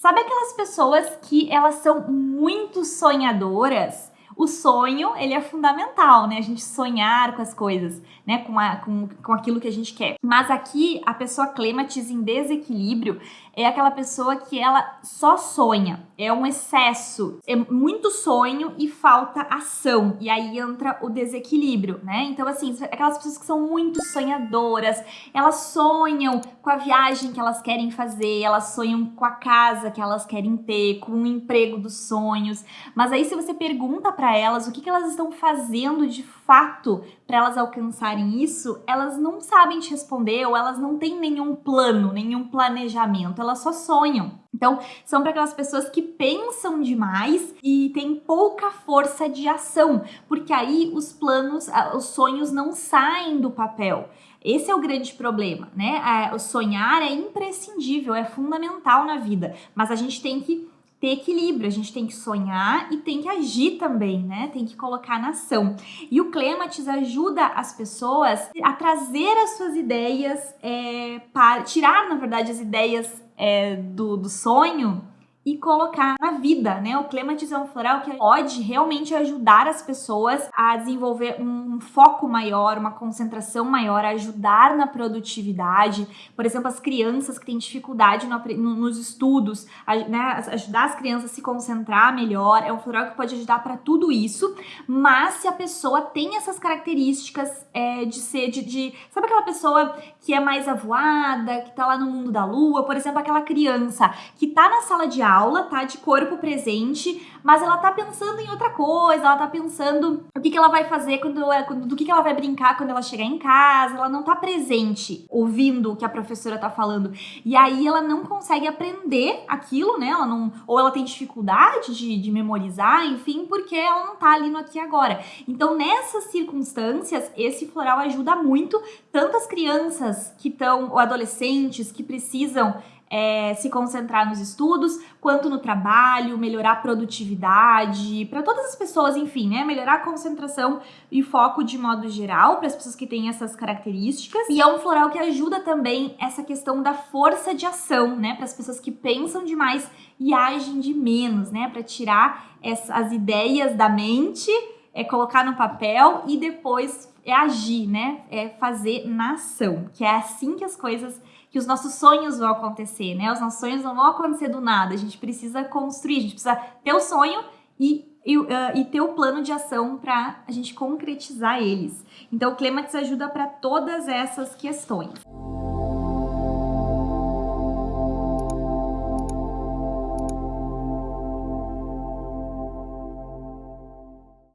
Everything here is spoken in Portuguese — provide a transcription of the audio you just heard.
Sabe aquelas pessoas que elas são muito sonhadoras? O sonho, ele é fundamental, né? A gente sonhar com as coisas, né? Com, a, com, com aquilo que a gente quer. Mas aqui, a pessoa clematis em desequilíbrio é aquela pessoa que ela só sonha. É um excesso, é muito sonho e falta ação. E aí entra o desequilíbrio, né? Então, assim, aquelas pessoas que são muito sonhadoras, elas sonham com a viagem que elas querem fazer, elas sonham com a casa que elas querem ter, com o emprego dos sonhos. Mas aí, se você pergunta para elas o que, que elas estão fazendo de fato para elas alcançarem isso, elas não sabem te responder ou elas não têm nenhum plano, nenhum planejamento, elas só sonham. Então, são para aquelas pessoas que pensam demais e têm pouca força de ação, porque aí os planos, os sonhos não saem do papel. Esse é o grande problema, né? O sonhar é imprescindível, é fundamental na vida, mas a gente tem que ter equilíbrio, a gente tem que sonhar e tem que agir também, né? Tem que colocar na ação. E o Clematis ajuda as pessoas a trazer as suas ideias, é, para tirar, na verdade, as ideias é, do, do sonho e colocar na vida, né? O clematis um floral que pode realmente ajudar as pessoas a desenvolver um foco maior, uma concentração maior, ajudar na produtividade. Por exemplo, as crianças que têm dificuldade no, nos estudos, né? ajudar as crianças a se concentrar melhor. É um floral que pode ajudar para tudo isso, mas se a pessoa tem essas características é, de ser, de, de, Sabe aquela pessoa que é mais avoada, que tá lá no mundo da lua? Por exemplo, aquela criança que tá na sala de aula aula, tá? De corpo presente, mas ela tá pensando em outra coisa, ela tá pensando o que, que ela vai fazer quando, quando do que, que ela vai brincar quando ela chegar em casa, ela não tá presente ouvindo o que a professora tá falando. E aí ela não consegue aprender aquilo, né? Ela não, ou ela tem dificuldade de, de memorizar, enfim, porque ela não tá ali no aqui e agora. Então, nessas circunstâncias, esse floral ajuda muito tanto as crianças que estão, ou adolescentes que precisam é, se concentrar nos estudos, quanto no trabalho, melhorar a produtividade, para todas as pessoas, enfim, né? Melhorar a concentração e foco de modo geral, para as pessoas que têm essas características. E é um floral que ajuda também essa questão da força de ação, né? Para as pessoas que pensam demais e agem de menos, né? Para tirar as ideias da mente, é colocar no papel e depois é agir, né? É fazer na ação, que é assim que as coisas que os nossos sonhos vão acontecer, né? Os nossos sonhos não vão acontecer do nada. A gente precisa construir, a gente precisa ter o sonho e e, uh, e, ter o plano de ação para a gente concretizar eles. Então, o Clematis ajuda para todas essas questões.